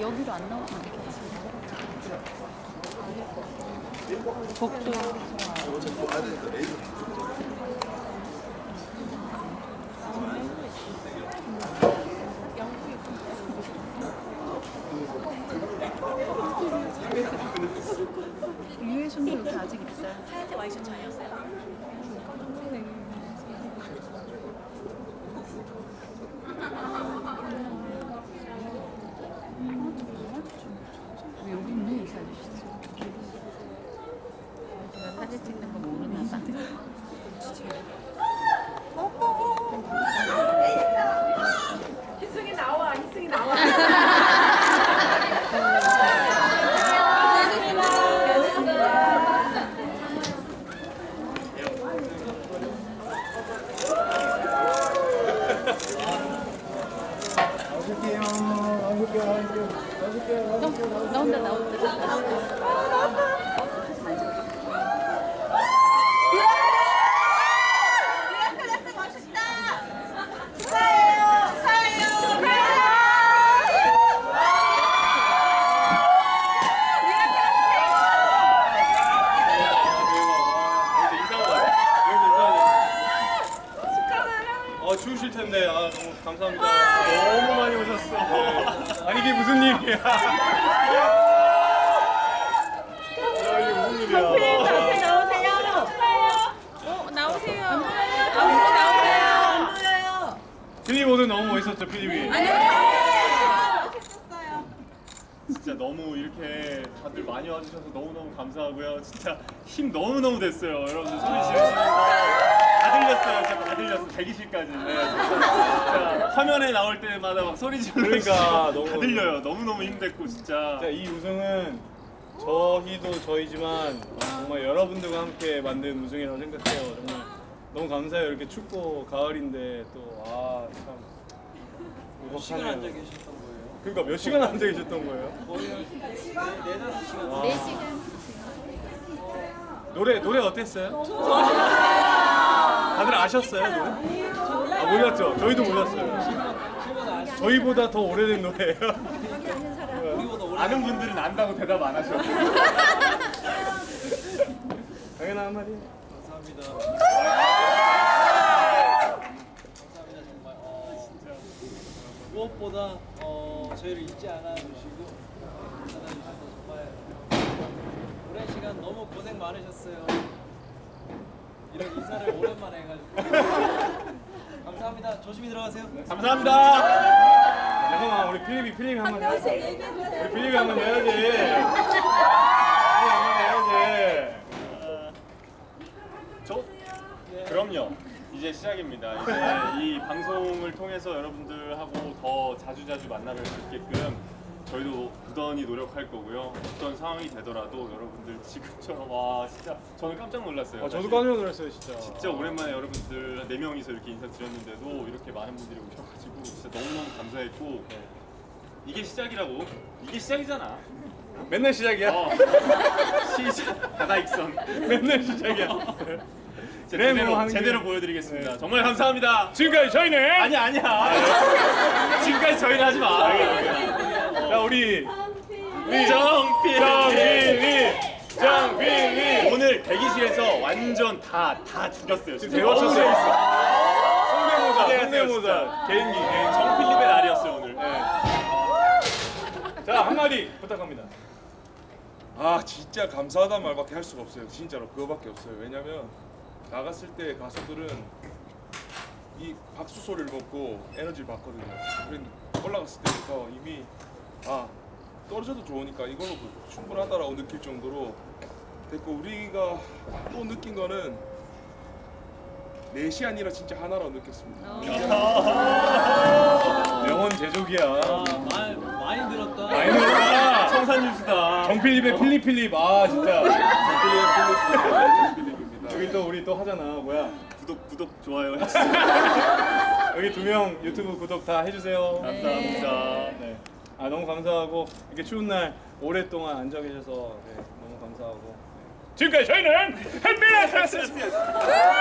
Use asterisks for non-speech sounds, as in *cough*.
여기로 안 나오면 안 되겠지. 복도. 있어요. 하얀색 와이셔츠 아니었어요? 여기 이 사진 찍는 거 모르나 봐. 희승이 나와, 희승이 나와. 나오실게요. 나오실게요. 나오실게요. 나 혼자 나오더라. 미라클래스 멋있다. 축하해요. 축하해요. 어 추우실 텐데 아 너무 감사합니다. 너무 많이 오셨어. 아니 이게 무슨 일이야? 야, *laughs* 이게 무슨 일이야? 나오세요. 축하해요. 어, 나오세요. 앞으로 나오세요. 안 보여요. 필립 오늘 너무 멋있었죠 필립이. 멋있었어요. 진짜 너무 이렇게 다들 많이 와주셔서 너무너무 감사하고요. 진짜 힘 너무너무 됐어요. 여러분들 소리 지르시는 거다 들렸어요. 다 들렸어. 대기실까지. 네, 진짜, 화면에 나올 때마다 막 소리 지르는 그러니까, 거 너무- 다 들려요. 너무너무 힘됐고 진짜. 진짜 이 우승은 저희도 저희지만 정말 여러분들과 함께 만든 우승이라고 생각해요. 정말 너무 감사해요. 이렇게 춥고 가을인데 또 아 참 몇 시간 앉아 계셨던 거예요? 그러니까 몇 시간 앉아 계셨던 거예요? 거의 한 네, 네다섯 시간 와. 4시간. 노래 노래 어땠어요? 다들 아셨어요 노래? 아 몰랐죠? 저희도 몰랐어요. 저희보다 더 오래된 노래예요. 아는 분들은 안다고 대답 안 하셔. 당연한 한마디. 감사합니다. 감사합니다 정말. 어, 무엇보다 어, 저희를 잊지 않아 주시고 찾아주셔서 정말 오랜 시간 너무 고생 많으셨어요. 이런 인사를 오랜만에 해가지고 *laughs* 감사합니다. 조심히 들어가세요. 감사합니다. 잠깐만 우리 필립이 필립이 한번 해야지. 우리 필립이 한번 해야지. 필립이 한번 해야지. 저 그럼요. 이제 시작입니다. 이제 이 방송을 통해서 여러분들하고 더 자주 자주 만나뵐 수 있게끔 저희도 부단히 노력할 거고요. 어떤 상황이 되더라도 여러분들 지금처럼 와 진짜 저는 깜짝 놀랐어요. 아, 저도. 깜짝 놀랐어요 진짜. 진짜 오랜만에 여러분들 네 명이서 이렇게 인사드렸는데도 이렇게 많은 분들이 오셔가지고 진짜 너무너무 감사했고 이게 시작이라고 이게 시작이잖아. 맨날 시작이야. 어. *laughs* 시작 바다익선. *laughs* 맨날 시작이야. *laughs* 제대로 뭐 하는 제대로 게- 보여드리겠습니다. 네. 정말 감사합니다. 지금까지 저희는 아니 아니야. 지금까지 저희는 하지 마. 자 우리 정필 정빈이 정빈이. 오늘 대기실에서 완전 다 다 죽였어요. 지금 대화쳤어요. 성대모사 성대모사. 개인기 개인기. 정필립의 날이었어요 오늘. 자 한마디 부탁합니다. 아 진짜 감사하다는 말밖에 할 수가 없어요. 진짜로. 그거밖에 없어요. 왜냐면 나갔을 때 가수들은 이 박수 소리를 먹고 에너지를 받거든요. 올라갔을 때부터 이미 아 떨어져도 좋으니까 이걸로 충분하다라고 느낄 정도로 됐고 우리가 또 느낀 거는 넷이 아니라 진짜 하나라고 느꼈습니다 명언 제조기야. 아, 많이 많이 들었다. 많이 들었다. 청산유수다. 정필립의 필립 필립 아 진짜. 정필리의 필리핀입니다 여기 또 우리 또 하잖아 뭐야. 구독 구독 좋아요. *laughs* 여기 두 명 유튜브 구독 다 해주세요. 감사합니다. 네. 아 너무 감사하고 이렇게 추운 날 오랫동안 앉아 계셔서 네, 너무 감사하고. 네. 지금까지 저희는 햇빛의 *laughs* 네, 조심히 들어가